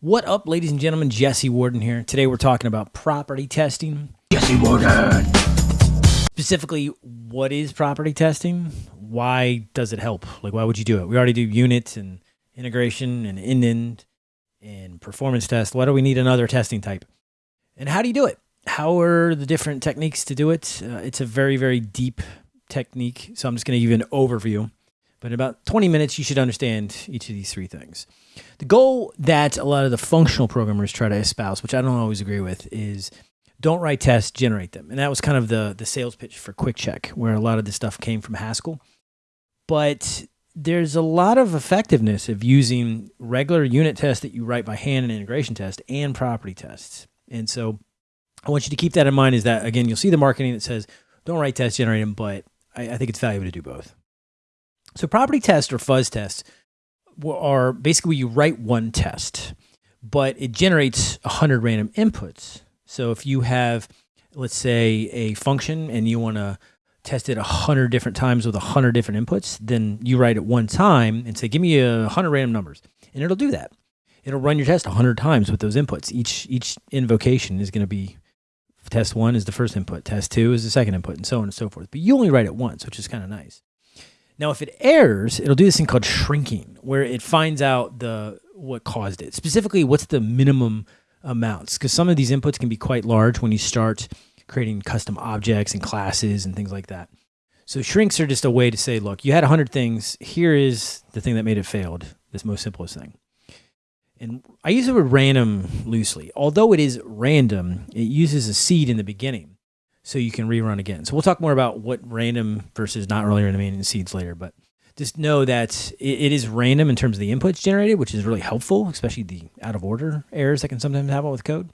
What up, ladies and gentlemen? Jesse Warden here. Today we're talking about property testing. Jesse Warden. Specifically, what is property testing? Why does it help? Like, why would you do it? We already do units and integration and end end and performance test. Why do we need another testing type? And how do you do it? How are the different techniques to do it? Uh, it's a very, very deep technique. So I'm just going to give you an overview. But in about 20 minutes, you should understand each of these three things. The goal that a lot of the functional programmers try to espouse, which I don't always agree with, is don't write tests, generate them. And that was kind of the, the sales pitch for Quick Check, where a lot of this stuff came from Haskell. But there's a lot of effectiveness of using regular unit tests that you write by hand and integration tests and property tests. And so I want you to keep that in mind is that, again, you'll see the marketing that says, don't write tests, generate them, but I, I think it's valuable to do both. So property tests or fuzz tests are basically you write one test, but it generates 100 random inputs. So if you have, let's say, a function and you want to test it 100 different times with 100 different inputs, then you write it one time and say, give me a 100 random numbers. And it'll do that. It'll run your test 100 times with those inputs. Each, each invocation is going to be test one is the first input, test two is the second input, and so on and so forth. But you only write it once, which is kind of nice. Now, if it errors, it'll do this thing called shrinking, where it finds out the what caused it. Specifically, what's the minimum amounts? Because some of these inputs can be quite large when you start creating custom objects and classes and things like that. So shrinks are just a way to say, look, you had 100 things. Here is the thing that made it failed, this most simplest thing. And I use the word random loosely. Although it is random, it uses a seed in the beginning so you can rerun again. So we'll talk more about what random versus not in the seeds later, but just know that it, it is random in terms of the inputs generated, which is really helpful, especially the out of order errors that can sometimes happen with code.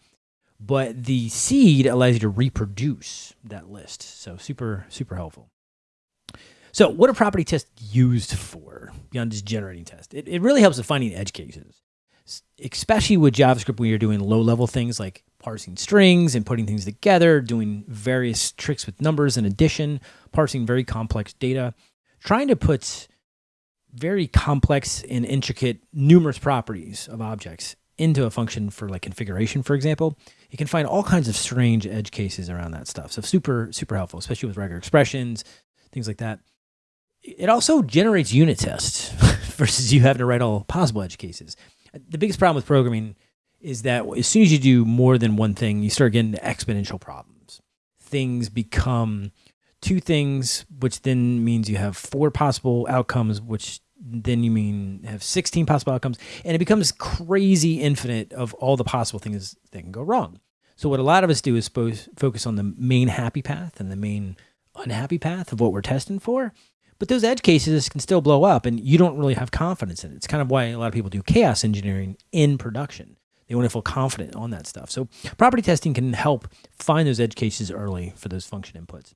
But the seed allows you to reproduce that list. So super, super helpful. So what are property tests used for beyond just generating tests? It, it really helps with finding edge cases, especially with JavaScript when you're doing low level things like parsing strings and putting things together, doing various tricks with numbers and addition, parsing very complex data, trying to put very complex and intricate numerous properties of objects into a function for like configuration, for example, you can find all kinds of strange edge cases around that stuff. So super, super helpful, especially with regular expressions, things like that. It also generates unit tests versus you having to write all possible edge cases. The biggest problem with programming is that as soon as you do more than one thing, you start getting exponential problems. Things become two things, which then means you have four possible outcomes, which then you mean have 16 possible outcomes. And it becomes crazy infinite of all the possible things that can go wrong. So what a lot of us do is focus on the main happy path and the main unhappy path of what we're testing for. But those edge cases can still blow up and you don't really have confidence in it. It's kind of why a lot of people do chaos engineering in production. They want to feel confident on that stuff. So property testing can help find those edge cases early for those function inputs.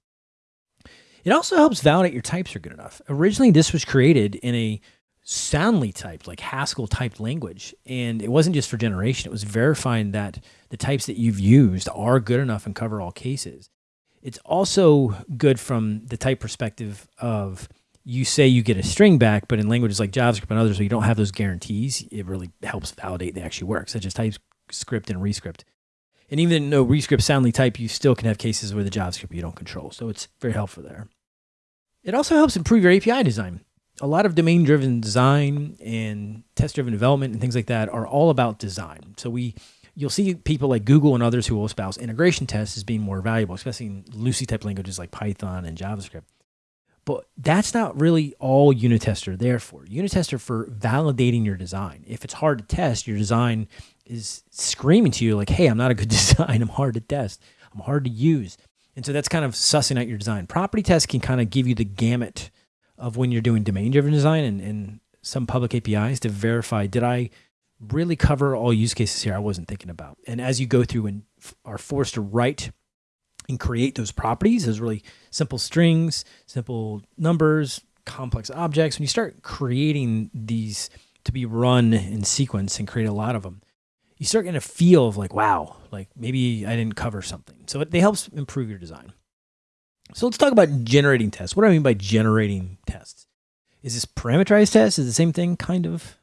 It also helps validate your types are good enough. Originally, this was created in a soundly typed, like Haskell typed language. And it wasn't just for generation, it was verifying that the types that you've used are good enough and cover all cases. It's also good from the type perspective of you say you get a string back, but in languages like JavaScript and others where you don't have those guarantees, it really helps validate they actually work, such as TypeScript and Rescript. And even though Rescript soundly type, you still can have cases where the JavaScript you don't control. So it's very helpful there. It also helps improve your API design. A lot of domain-driven design and test-driven development and things like that are all about design. So we, you'll see people like Google and others who will espouse integration tests as being more valuable, especially in loosely type languages like Python and JavaScript. But that's not really all unit tester there for. Unit tester for validating your design. If it's hard to test, your design is screaming to you like, hey, I'm not a good design. I'm hard to test. I'm hard to use. And so that's kind of sussing out your design. Property tests can kind of give you the gamut of when you're doing domain driven design and, and some public APIs to verify, did I really cover all use cases here I wasn't thinking about? And as you go through and are forced to write and create those properties, those really simple strings, simple numbers, complex objects. When you start creating these to be run in sequence and create a lot of them, you start getting a feel of like, wow, like maybe I didn't cover something. So it, it helps improve your design. So let's talk about generating tests. What do I mean by generating tests? Is this parameterized tests? Is the same thing, kind of,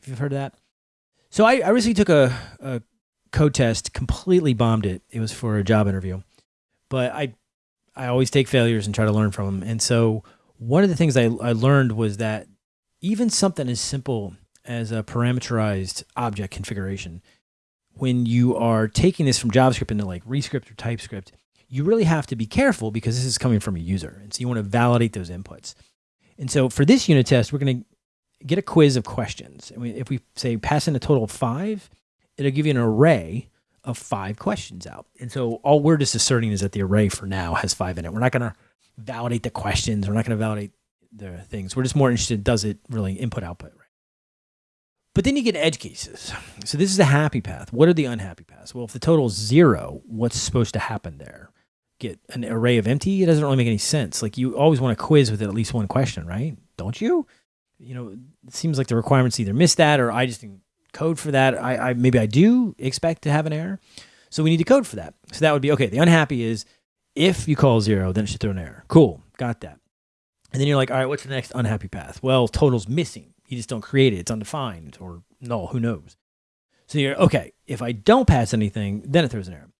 if you've heard of that? So I, I recently took a, a code test, completely bombed it. It was for a job interview, but I I always take failures and try to learn from them. And so one of the things I, I learned was that even something as simple as a parameterized object configuration, when you are taking this from JavaScript into like Rescript or TypeScript, you really have to be careful because this is coming from a user. And so you want to validate those inputs. And so for this unit test, we're going to get a quiz of questions. And if we say pass in a total of five, it'll give you an array of five questions out. And so all we're just asserting is that the array for now has five in it. We're not going to validate the questions. We're not going to validate the things. We're just more interested, does it really input output, right? But then you get edge cases. So this is a happy path. What are the unhappy paths? Well, if the total is zero, what's supposed to happen there? Get an array of empty? It doesn't really make any sense. Like you always want a quiz with at least one question, right? Don't you? You know, it seems like the requirements either miss that or I just didn't code for that. I, I maybe I do expect to have an error. So we need to code for that. So that would be okay. The unhappy is if you call zero, then it should throw an error. Cool, got that. And then you're like, all right, what's the next unhappy path? Well, total's missing. You just don't create it. It's undefined or null. Who knows? So you're okay. If I don't pass anything, then it throws an error.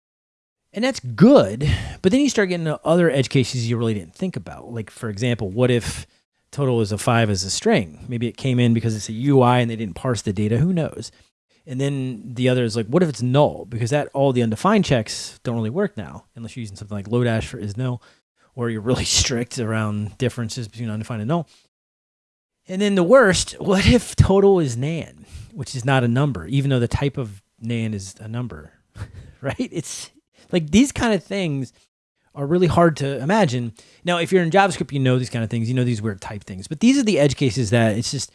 And that's good. But then you start getting to other edge cases you really didn't think about. Like, for example, what if total is a five as a string? Maybe it came in because it's a UI and they didn't parse the data. Who knows? And then the other is like, what if it's null? Because that all the undefined checks don't really work now, unless you're using something like Lodash for is null, or you're really strict around differences between undefined and null. And then the worst, what if total is nan, which is not a number, even though the type of nan is a number, right? It's like these kind of things are really hard to imagine. Now, if you're in JavaScript, you know these kind of things, you know these weird type things, but these are the edge cases that it's just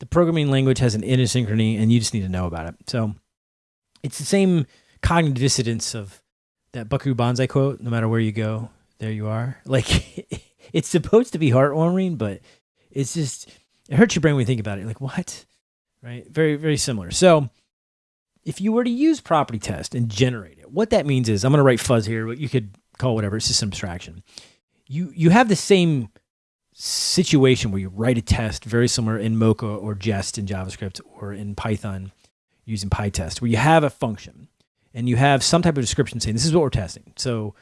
the programming language has an inner synchrony and you just need to know about it. So it's the same cognitive dissonance of that Buckaroo Banzai quote, no matter where you go, there you are. Like it's supposed to be heartwarming, but it's just, it hurts your brain when you think about it. Like what? Right? Very, very similar. So if you were to use property test and generate it, what that means is I'm going to write fuzz here, but you could call whatever, it's just abstraction. You, you have the same situation where you write a test very similar in Mocha or Jest in JavaScript or in Python using PyTest, where you have a function and you have some type of description saying this is what we're testing. So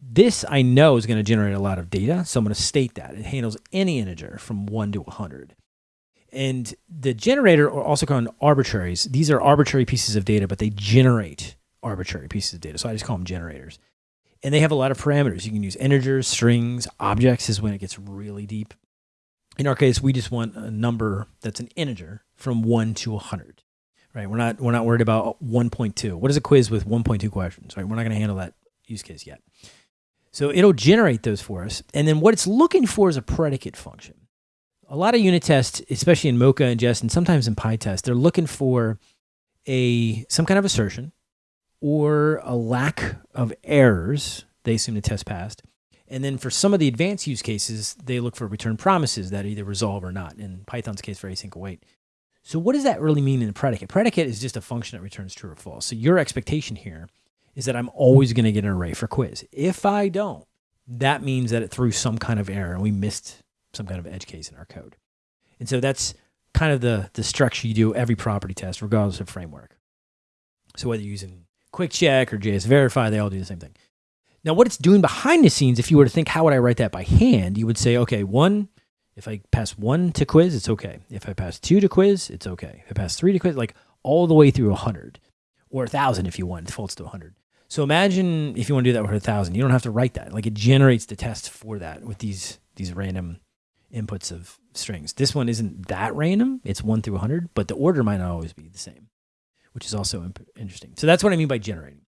this I know is going to generate a lot of data. So I'm going to state that it handles any integer from one to 100. And the generator, are also called arbitraries, these are arbitrary pieces of data, but they generate arbitrary pieces of data. So I just call them generators and they have a lot of parameters. You can use integers, strings, objects is when it gets really deep. In our case, we just want a number that's an integer from 1 to 100. Right? We're not we're not worried about 1.2. What is a quiz with 1.2 questions? Right? We're not going to handle that use case yet. So it'll generate those for us. And then what it's looking for is a predicate function. A lot of unit tests, especially in Mocha and Jest and sometimes in PyTest, they're looking for a some kind of assertion or a lack of errors, they assume the test passed. And then for some of the advanced use cases, they look for return promises that either resolve or not. In Python's case, for async await. So what does that really mean in a predicate? Predicate is just a function that returns true or false. So your expectation here is that I'm always going to get an array for quiz. If I don't, that means that it threw some kind of error and we missed some kind of edge case in our code. And so that's kind of the, the structure you do every property test, regardless of framework. So whether you're using Quick Check or JS Verify, they all do the same thing. Now, what it's doing behind the scenes, if you were to think, how would I write that by hand? You would say, okay, one, if I pass one to quiz, it's okay. If I pass two to quiz, it's okay. If I pass three to quiz, like all the way through 100 or 1,000 if you want, it defaults to 100. So imagine if you want to do that with 1,000, you don't have to write that. Like it generates the test for that with these, these random inputs of strings. This one isn't that random. It's 1 through 100, but the order might not always be the same which is also interesting. So that's what I mean by generating.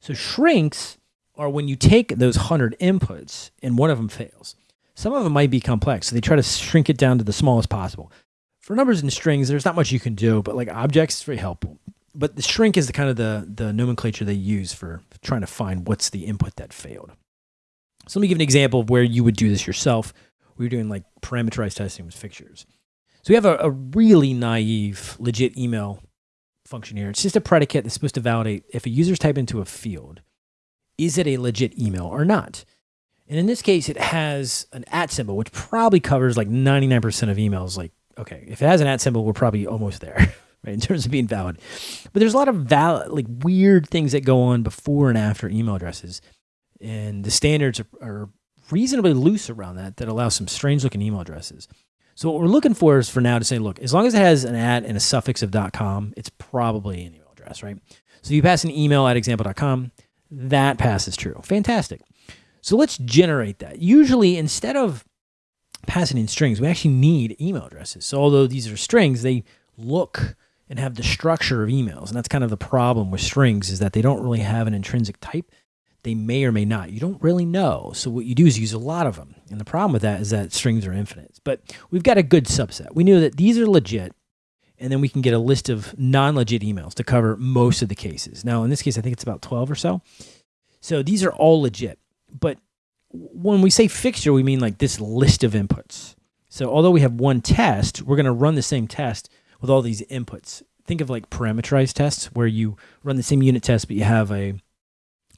So shrinks are when you take those 100 inputs and one of them fails. Some of them might be complex, so they try to shrink it down to the smallest possible. For numbers and strings, there's not much you can do, but like objects is very helpful. But the shrink is the kind of the, the nomenclature they use for trying to find what's the input that failed. So let me give an example of where you would do this yourself. We are doing like parameterized testing with fixtures. So we have a, a really naive, legit email function here. It's just a predicate that's supposed to validate if a user's typed into a field, is it a legit email or not? And in this case, it has an at symbol, which probably covers like 99% of emails. Like, okay, if it has an at symbol, we're probably almost there. right? In terms of being valid. But there's a lot of valid, like weird things that go on before and after email addresses. And the standards are, are reasonably loose around that that allow some strange looking email addresses. So what we're looking for is for now to say, look, as long as it has an at and a suffix of .com, it's probably an email address, right? So you pass an email at example.com, that passes true. Fantastic. So let's generate that. Usually instead of passing in strings, we actually need email addresses. So although these are strings, they look and have the structure of emails. And that's kind of the problem with strings is that they don't really have an intrinsic type they may or may not. You don't really know. So what you do is use a lot of them. And the problem with that is that strings are infinite. But we've got a good subset. We knew that these are legit. And then we can get a list of non-legit emails to cover most of the cases. Now, in this case, I think it's about 12 or so. So these are all legit. But when we say fixture, we mean like this list of inputs. So although we have one test, we're going to run the same test with all these inputs. Think of like parameterized tests where you run the same unit test, but you have a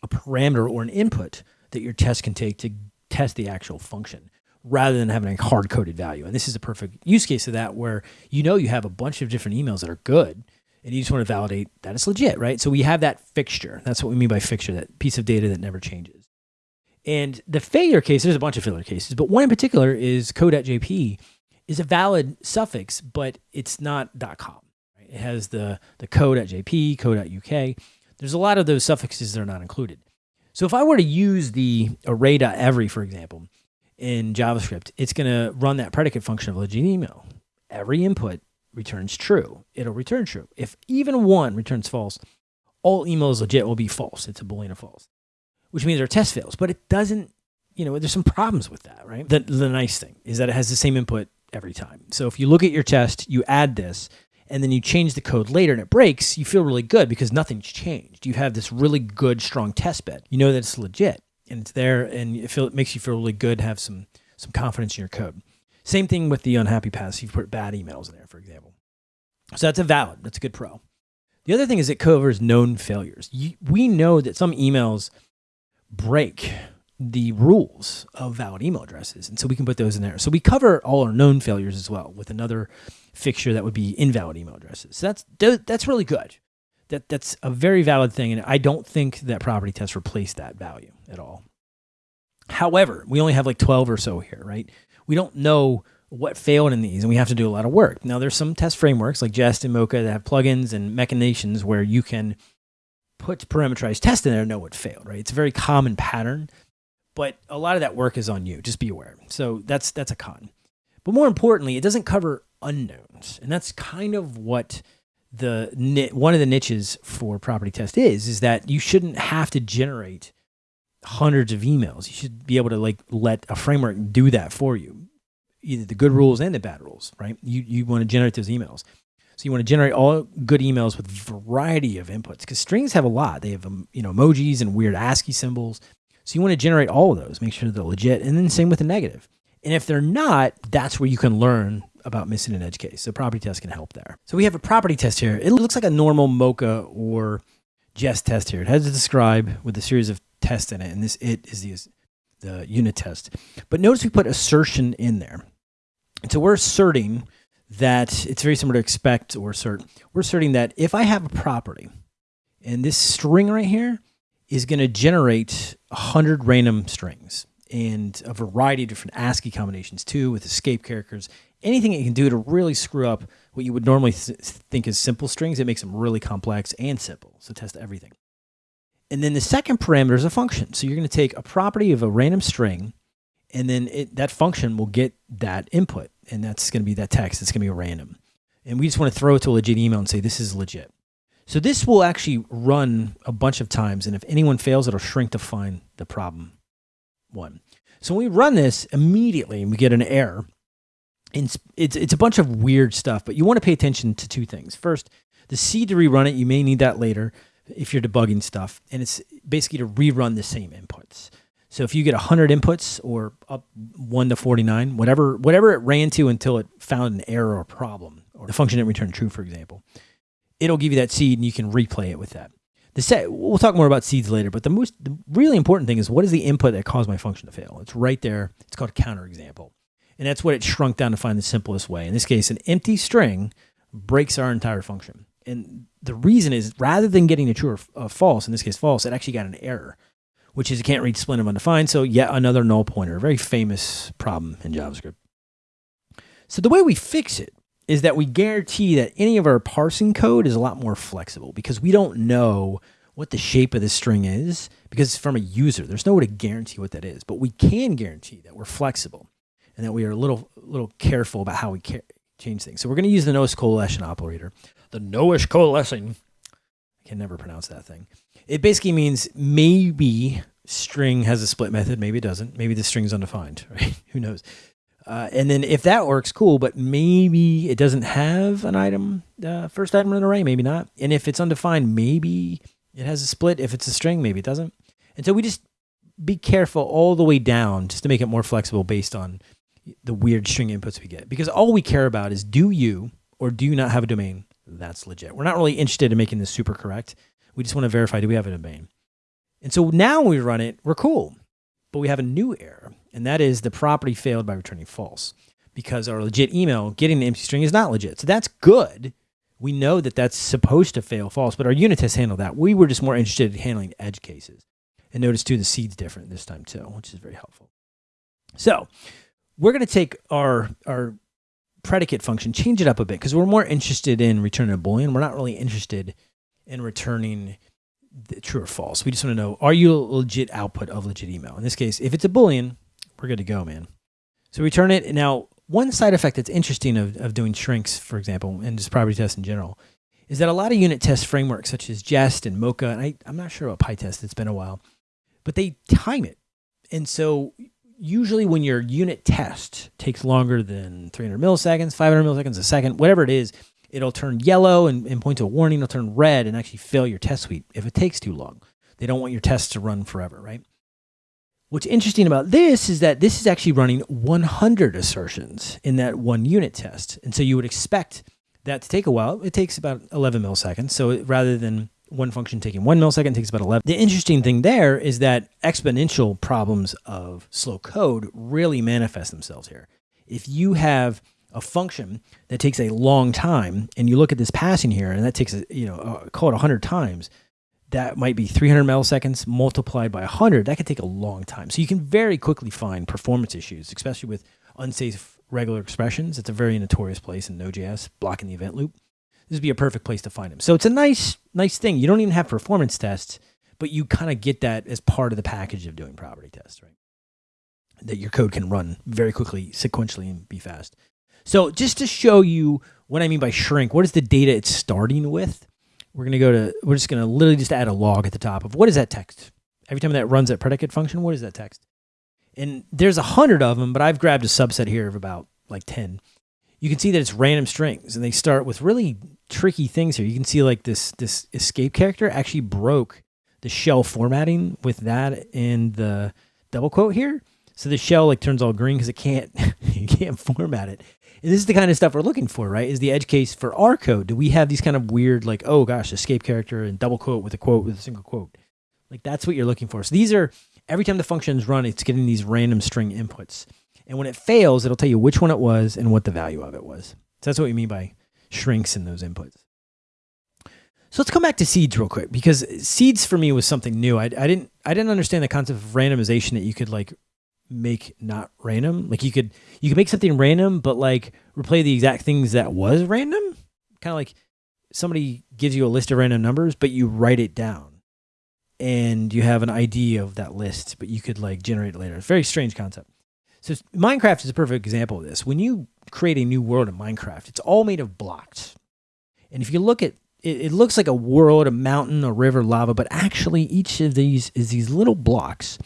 a parameter or an input that your test can take to test the actual function rather than having a hard coded value. And this is a perfect use case of that where you know you have a bunch of different emails that are good and you just want to validate that it's legit, right? So we have that fixture. That's what we mean by fixture, that piece of data that never changes. And the failure case, there's a bunch of failure cases, but one in particular is code.jp is a valid suffix, but it's not .com. Right? It has the, the code.jp, code.uk, there's a lot of those suffixes that are not included. So if I were to use the array.every, for example, in JavaScript, it's going to run that predicate function of legit email. Every input returns true. It'll return true. If even one returns false, all emails legit will be false. It's a boolean of false, which means our test fails. But it doesn't, you know, there's some problems with that, right? The, the nice thing is that it has the same input every time. So if you look at your test, you add this, and then you change the code later and it breaks, you feel really good because nothing's changed. You have this really good, strong test bed. You know that it's legit and it's there and it, feel, it makes you feel really good, have some, some confidence in your code. Same thing with the unhappy paths. You've put bad emails in there, for example. So that's a valid, that's a good pro. The other thing is it covers known failures. We know that some emails break the rules of valid email addresses. And so we can put those in there. So we cover all our known failures as well with another fixture that would be invalid email addresses. So that's that's really good. That that's a very valid thing, and I don't think that property tests replace that value at all. However, we only have like 12 or so here, right? We don't know what failed in these, and we have to do a lot of work. Now, there's some test frameworks like Jest and Mocha that have plugins and machinations where you can put parameterized test in there and know what failed, right? It's a very common pattern, but a lot of that work is on you. Just be aware. So that's that's a con. But more importantly, it doesn't cover unknowns. And that's kind of what the one of the niches for property test is, is that you shouldn't have to generate hundreds of emails. You should be able to like let a framework do that for you, either the good rules and the bad rules, right? You, you want to generate those emails. So you want to generate all good emails with variety of inputs because strings have a lot. They have, um, you know, emojis and weird ASCII symbols. So you want to generate all of those, make sure they're legit. And then same with the negative. And if they're not, that's where you can learn about missing an edge case. So property test can help there. So we have a property test here. It looks like a normal Mocha or Jest test here. It has to describe with a series of tests in it, and this it is the, the unit test. But notice we put assertion in there. And so we're asserting that it's very similar to expect or assert. We're asserting that if I have a property and this string right here is going to generate 100 random strings and a variety of different ASCII combinations too with escape characters anything it can do to really screw up what you would normally th think is simple strings, it makes them really complex and simple. So test everything. And then the second parameter is a function. So you're going to take a property of a random string, and then it, that function will get that input, and that's going to be that text. It's going to be random. And we just want to throw it to a legit email and say, this is legit. So this will actually run a bunch of times, and if anyone fails, it'll shrink to find the problem one. So when we run this immediately, and we get an error, it's, it's, it's a bunch of weird stuff, but you want to pay attention to two things. First, the seed to rerun it, you may need that later if you're debugging stuff. And it's basically to rerun the same inputs. So if you get 100 inputs or up 1 to 49, whatever, whatever it ran to until it found an error or problem, or the function didn't return true, for example, it'll give you that seed and you can replay it with that. The set, we'll talk more about seeds later, but the most the really important thing is what is the input that caused my function to fail? It's right there. It's called a counter example. And that's what it shrunk down to find the simplest way. In this case, an empty string breaks our entire function. And the reason is rather than getting a true or false, in this case false, it actually got an error, which is it can't read split of undefined. So yet another null pointer, a very famous problem in JavaScript. So the way we fix it is that we guarantee that any of our parsing code is a lot more flexible because we don't know what the shape of the string is because it's from a user. There's no way to guarantee what that is, but we can guarantee that we're flexible and that we are a little, little careful about how we change things. So we're going to use the Nullish coalescence operator. The Nullish coalescing. I can never pronounce that thing. It basically means maybe string has a split method, maybe it doesn't. Maybe the string's undefined, right? Who knows? Uh, and then if that works, cool, but maybe it doesn't have an item, uh, first item in an array, maybe not. And if it's undefined, maybe it has a split. If it's a string, maybe it doesn't. And so we just be careful all the way down just to make it more flexible based on the weird string inputs we get. Because all we care about is do you or do you not have a domain that's legit. We're not really interested in making this super correct. We just want to verify do we have a domain. And so now when we run it, we're cool. But we have a new error, and that is the property failed by returning false because our legit email getting the empty string is not legit. So that's good we know that that's supposed to fail false, but our unit tests handle that. We were just more interested in handling edge cases. And notice too, the seed's different this time too, which is very helpful. So we're going to take our, our predicate function, change it up a bit because we're more interested in returning a Boolean. We're not really interested in returning true or false. We just want to know, are you a legit output of legit email? In this case, if it's a Boolean, we're good to go, man. So we turn it. Now, one side effect that's interesting of, of doing shrinks, for example, and just property tests in general, is that a lot of unit test frameworks such as Jest and Mocha, and I, I'm not sure about PyTest, it's been a while, but they time it. And so usually when your unit test takes longer than 300 milliseconds, 500 milliseconds a second, whatever it is, it'll turn yellow and, and point to a warning. It'll turn red and actually fail your test suite if it takes too long. They don't want your tests to run forever, right? What's interesting about this is that this is actually running 100 assertions in that one unit test. And so you would expect that to take a while. It takes about 11 milliseconds. So rather than one function taking one millisecond, it takes about 11. The interesting thing there is that exponential problems of slow code really manifest themselves here. If you have a function that takes a long time and you look at this passing here and that takes, a, you know, uh, call it 100 times, that might be 300 milliseconds multiplied by 100. That could take a long time. So you can very quickly find performance issues, especially with unsafe regular expressions. It's a very notorious place in Node.js, blocking the event loop. This would be a perfect place to find them. So it's a nice, nice thing. You don't even have performance tests, but you kind of get that as part of the package of doing property tests, right? That your code can run very quickly, sequentially, and be fast. So just to show you what I mean by shrink, what is the data it's starting with? We're going to go to, we're just going to literally just add a log at the top of what is that text? Every time that runs that predicate function, what is that text? And there's a hundred of them, but I've grabbed a subset here of about like 10. You can see that it's random strings and they start with really tricky things here. You can see like this, this escape character actually broke the shell formatting with that and the double quote here. So the shell like turns all green because it can't, you can't format it. And this is the kind of stuff we're looking for, right? Is the edge case for our code? Do we have these kind of weird, like, oh gosh, escape character and double quote with a quote with a single quote? Like that's what you're looking for. So these are, every time the functions run, it's getting these random string inputs. And when it fails, it'll tell you which one it was and what the value of it was. So that's what we mean by shrinks in those inputs. So let's come back to seeds real quick because seeds for me was something new. I, I didn't I didn't understand the concept of randomization that you could like make not random. Like you could you could make something random, but like replay the exact things that was random. Kind of like somebody gives you a list of random numbers, but you write it down, and you have an idea of that list, but you could like generate it later. It's a very strange concept. So Minecraft is a perfect example of this. When you create a new world in Minecraft, it's all made of blocks. And if you look at it, it looks like a world, a mountain, a river, lava, but actually each of these is these little blocks.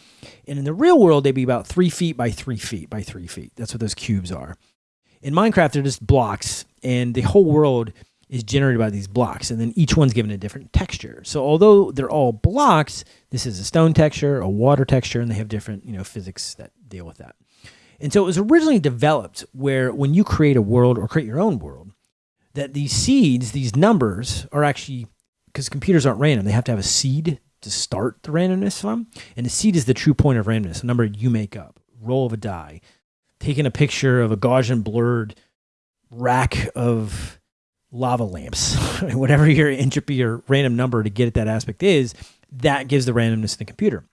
And in the real world, they'd be about three feet by three feet by three feet. That's what those cubes are. In Minecraft, they're just blocks, and the whole world is generated by these blocks, and then each one's given a different texture. So although they're all blocks, this is a stone texture, a water texture, and they have different, you know, physics that deal with that. And so it was originally developed where when you create a world or create your own world, that these seeds, these numbers are actually, because computers aren't random, they have to have a seed to start the randomness from. And the seed is the true point of randomness, a number you make up, roll of a die, taking a picture of a Gaussian blurred rack of lava lamps, whatever your entropy or random number to get at that aspect is, that gives the randomness in the computer.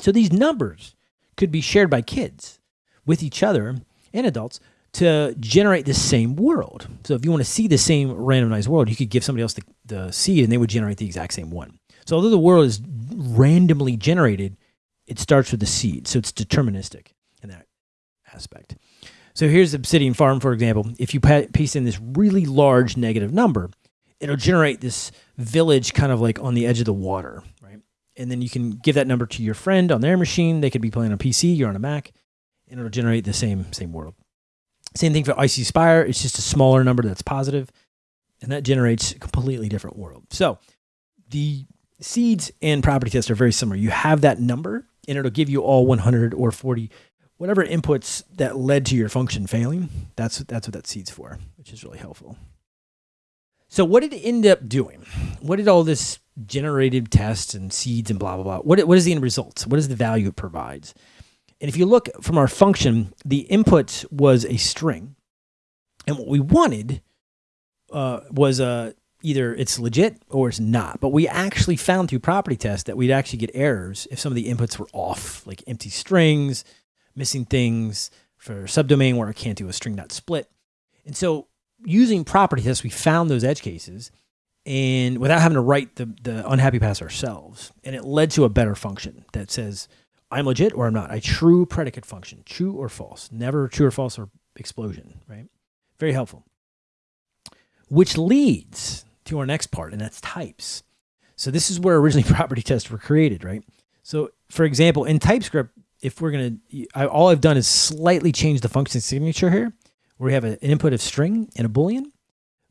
So these numbers could be shared by kids with each other and adults to generate the same world. So if you want to see the same randomized world, you could give somebody else the, the seed and they would generate the exact same one. So although the world is randomly generated, it starts with the seed. So it's deterministic in that aspect. So here's Obsidian Farm, for example. If you paste in this really large negative number, it'll generate this village kind of like on the edge of the water, right? And then you can give that number to your friend on their machine. They could be playing on a PC, you're on a Mac, and it'll generate the same same world. Same thing for Icy Spire. It's just a smaller number that's positive, and that generates a completely different world. So the seeds and property tests are very similar. You have that number, and it'll give you all 100 or 40 whatever inputs that led to your function failing, that's, that's what that seed's for, which is really helpful. So what did it end up doing? What did all this generated tests and seeds and blah, blah, blah, what, what is the end result? What is the value it provides? And if you look from our function, the input was a string. And what we wanted uh, was uh, either it's legit or it's not. But we actually found through property tests that we'd actually get errors if some of the inputs were off, like empty strings, missing things for subdomain where I can't do a string dot split. And so using property tests, we found those edge cases and without having to write the, the unhappy pass ourselves. And it led to a better function that says, I'm legit or I'm not. A true predicate function, true or false, never true or false or explosion, right? Very helpful. Which leads to our next part, and that's types. So this is where originally property tests were created, right? So for example, in TypeScript, if we're going to, all I've done is slightly change the function signature here, where we have an input of string and a Boolean,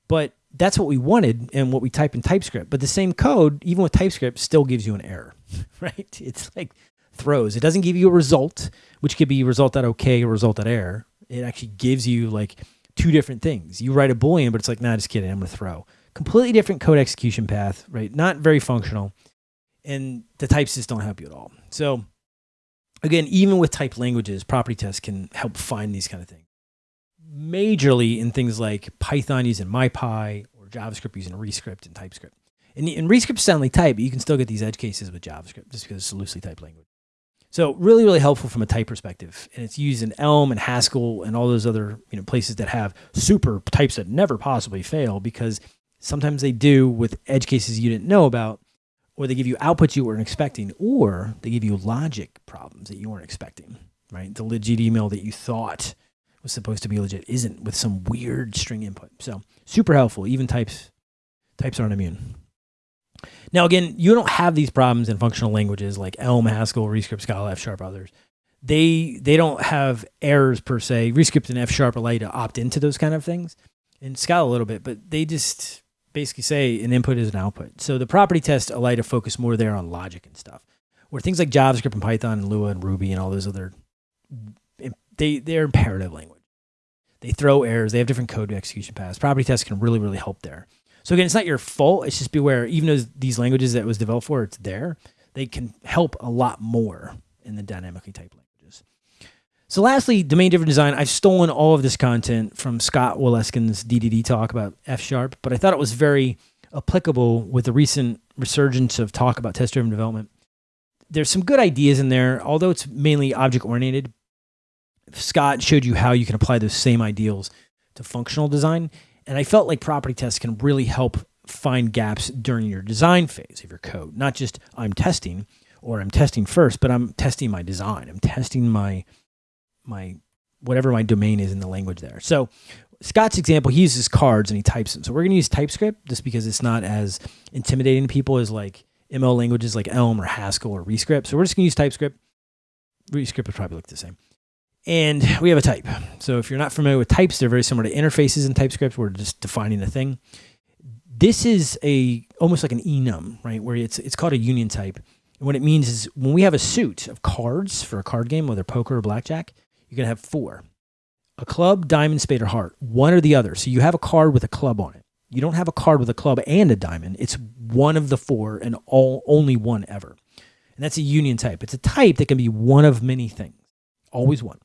but that's what we wanted and what we type in TypeScript. But the same code, even with TypeScript, still gives you an error, right? It's like throws. It doesn't give you a result, which could be result.ok or result.error. It actually gives you like two different things. You write a Boolean, but it's like, nah, just kidding, I'm going to throw. Completely different code execution path, right? Not very functional. And the types just don't help you at all. So again, even with type languages, property tests can help find these kind of things. Majorly in things like Python using MyPy or JavaScript using Rescript and TypeScript. And, and Rescript sound like type, but you can still get these edge cases with JavaScript just because it's a loosely typed language. So really, really helpful from a type perspective. And it's used in Elm and Haskell and all those other you know places that have super types that never possibly fail because sometimes they do with edge cases you didn't know about or they give you outputs you weren't expecting, or they give you logic problems that you weren't expecting, right? The legit email that you thought was supposed to be legit isn't with some weird string input. So super helpful. Even types, types aren't immune. Now, again, you don't have these problems in functional languages like Elm, Haskell, Rescript, Scala, F Sharp, others. They they don't have errors per se. Rescript and F Sharp allow you to opt into those kind of things, and Scala a little bit, but they just basically say an input is an output. So the property tests allow you to focus more there on logic and stuff. Where things like JavaScript and Python and Lua and Ruby and all those other, they, they're imperative language. They throw errors. They have different code execution paths. Property tests can really, really help there. So again, it's not your fault. It's just beware, even though these languages that was developed for, it's there, they can help a lot more in the dynamically typed language. So lastly, domain driven design. I've stolen all of this content from Scott Wlaschin's DDD talk about F sharp, but I thought it was very applicable with the recent resurgence of talk about test driven development. There's some good ideas in there, although it's mainly object oriented. Scott showed you how you can apply those same ideals to functional design. And I felt like property tests can really help find gaps during your design phase of your code. Not just I'm testing or I'm testing first, but I'm testing my design. I'm testing my my whatever my domain is in the language there. So Scott's example, he uses cards and he types them. So we're going to use TypeScript just because it's not as intimidating to people as like ML languages like Elm or Haskell or Rescript. So we're just going to use TypeScript. Rescript would probably look the same. And we have a type. So if you're not familiar with types, they're very similar to interfaces in TypeScript. We're just defining a thing. This is a almost like an enum, right? Where it's it's called a union type. And what it means is when we have a suit of cards for a card game, whether poker or blackjack, you're going to have four a club, diamond, spade, or heart, one or the other. So you have a card with a club on it. You don't have a card with a club and a diamond. It's one of the four and all only one ever. And that's a union type. It's a type that can be one of many things, always one.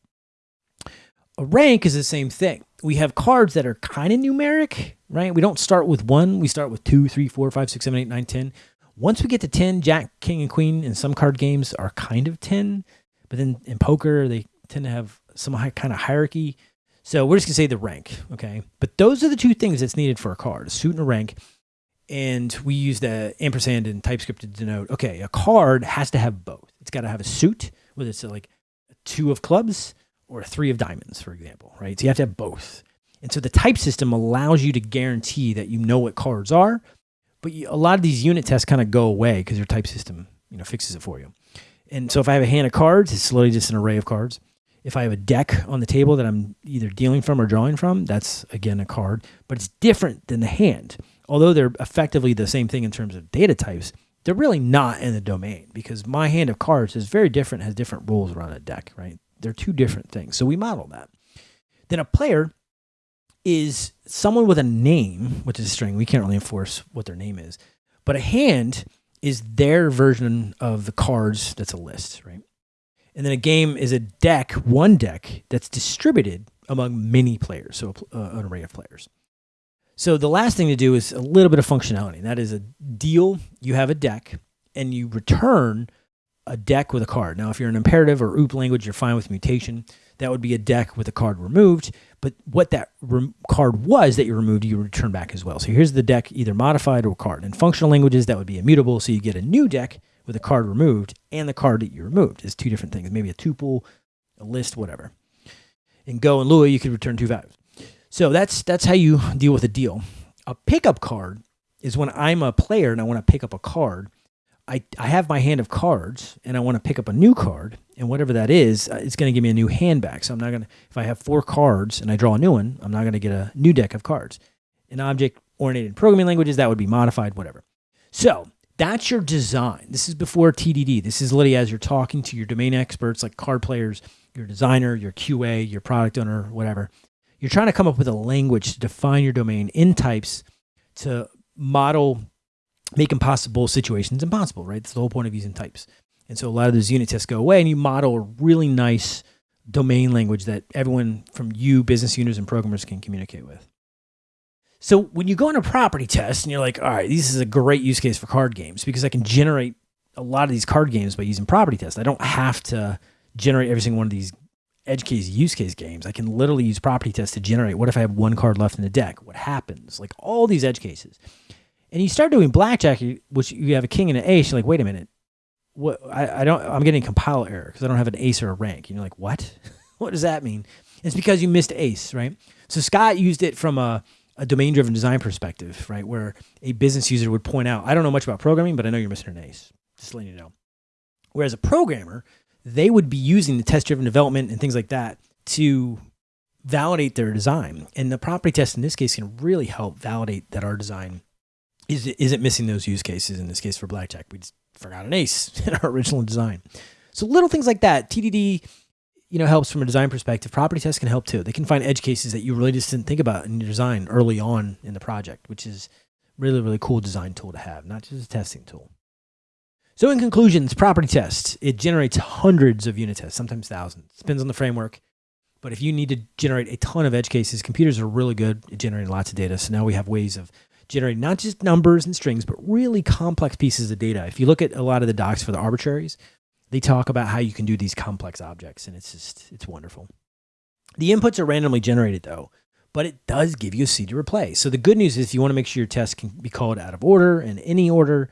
A rank is the same thing. we have cards that are kind of numeric, right? We don't start with one. We start with two, three, four, five, six, seven, eight, nine, ten. Once we get to 10, Jack, King, and Queen in some card games are kind of 10. But then in poker, they tend to have some high, kind of hierarchy. So we're just going to say the rank, okay? But those are the two things that's needed for a card a suit and a rank. And we use the ampersand and TypeScript to denote okay, a card has to have both. It's got to have a suit, whether it's like a two of clubs or a three of diamonds, for example, right? So you have to have both. And so the type system allows you to guarantee that you know what cards are, but you, a lot of these unit tests kind of go away because your type system, you know, fixes it for you. And so if I have a hand of cards, it's literally just an array of cards. If I have a deck on the table that I'm either dealing from or drawing from, that's again a card, but it's different than the hand although they're effectively the same thing in terms of data types, they're really not in the domain because my hand of cards is very different, has different rules around a deck, right? They're two different things. So we model that. Then a player is someone with a name, which is a string. We can't really enforce what their name is, but a hand is their version of the cards that's a list, right? And then a game is a deck, one deck that's distributed among many players, so uh, an array of players. So the last thing to do is a little bit of functionality. And That is a deal. You have a deck and you return a deck with a card. Now, if you're an imperative or OOP language, you're fine with mutation. That would be a deck with a card removed. But what that card was that you removed, you return back as well. So here's the deck, either modified or card. In functional languages, that would be immutable. So you get a new deck with a card removed and the card that you removed. is two different things, maybe a tuple, a list, whatever. In Go and Lua, you could return two values. So that's that's how you deal with a deal. A pickup card is when I'm a player and I want to pick up a card. I, I have my hand of cards and I want to pick up a new card, and whatever that is, uh, it's going to give me a new hand back. So I'm not going to, if I have four cards and I draw a new one, I'm not going to get a new deck of cards. In object oriented programming languages, that would be modified, whatever. So that's your design. This is before TDD. This is literally as you're talking to your domain experts like card players, your designer, your QA, your product owner, whatever you're trying to come up with a language to define your domain in types to model make impossible situations impossible, right? That's the whole point of using types. And so a lot of those unit tests go away and you model a really nice domain language that everyone from you, business users and programmers can communicate with. So when you go into property tests and you're like, all right, this is a great use case for card games because I can generate a lot of these card games by using property tests. I don't have to generate every single one of these edge case use case games, I can literally use property tests to generate what if I have one card left in the deck? What happens? Like all these edge cases. And you start doing blackjack, which you have a king and an ace. You're like, wait a minute, what? I, I don't. I'm getting compile error because I don't have an ace or a rank. And you're like, what? what does that mean? It's because you missed ace, right? So Scott used it from a, a domain driven design perspective, right? Where a business user would point out, I don't know much about programming, but I know you're missing an ace. Just letting you know. Whereas a programmer they would be using the test driven development and things like that to validate their design. And the property test in this case can really help validate that our design is, isn't missing those use cases. In this case for blackjack, we just forgot an ace in our original design. So little things like that, TDD, you know, helps from a design perspective. Property tests can help too. They can find edge cases that you really just didn't think about in your design early on in the project, which is really, really cool design tool to have, not just a testing tool. So in conclusions, property test, it generates hundreds of unit tests, sometimes thousands. Depends on the framework. But if you need to generate a ton of edge cases, computers are really good at generating lots of data. So now we have ways of generating not just numbers and strings, but really complex pieces of data. If you look at a lot of the docs for the arbitraries, they talk about how you can do these complex objects, and it's just, it's wonderful. The inputs are randomly generated though, but it does give you a seed to replay. So the good news is you want to make sure your test can be called out of order in any order,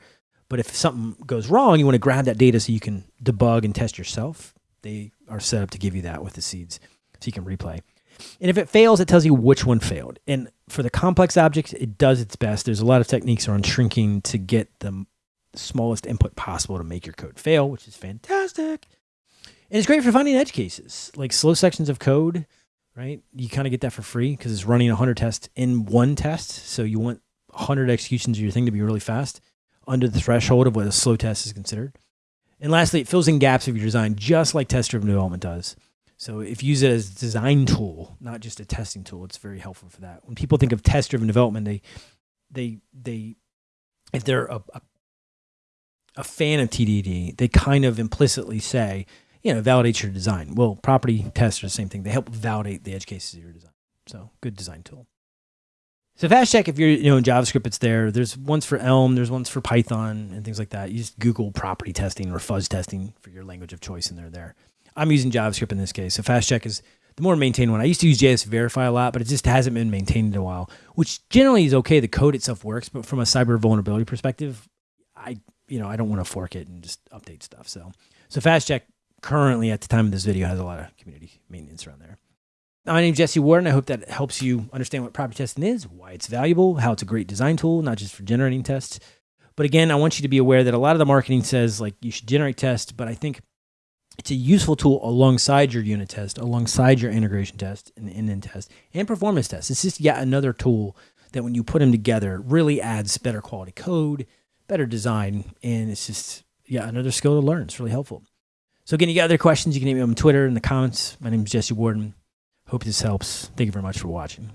but if something goes wrong, you want to grab that data so you can debug and test yourself. They are set up to give you that with the seeds so you can replay. And if it fails, it tells you which one failed. And for the complex objects, it does its best. There's a lot of techniques around shrinking to get the smallest input possible to make your code fail, which is fantastic. And it's great for finding edge cases, like slow sections of code, right? You kind of get that for free because it's running 100 tests in one test. So you want 100 executions of your thing to be really fast under the threshold of what a slow test is considered. And lastly, it fills in gaps of your design just like test-driven development does. So if you use it as a design tool, not just a testing tool, it's very helpful for that. When people think of test-driven development, they they they if they're a, a, a fan of TDD, they kind of implicitly say, you know, validate your design. Well, property tests are the same thing. They help validate the edge cases of your design. So good design tool. So fast check if you're you know in JavaScript, it's there. There's ones for Elm, there's ones for Python and things like that. You just Google property testing or fuzz testing for your language of choice, and they're there. I'm using JavaScript in this case. So fast check is the more maintained one. I used to use JS Verify a lot, but it just hasn't been maintained in a while, which generally is okay. The code itself works, but from a cyber vulnerability perspective, I you know I don't want to fork it and just update stuff. So so fast check currently at the time of this video has a lot of community maintenance around there. My name is Jesse Warden. I hope that helps you understand what property testing is, why it's valuable, how it's a great design tool, not just for generating tests. But again, I want you to be aware that a lot of the marketing says like you should generate tests, but I think it's a useful tool alongside your unit test, alongside your integration test and end test and performance test. It's just yet another tool that when you put them together really adds better quality code, better design, and it's just yeah another skill to learn. It's really helpful. So again, you got other questions, you can email me on Twitter in the comments. My name is Jesse Warden. Hope this helps. Thank you very much for watching.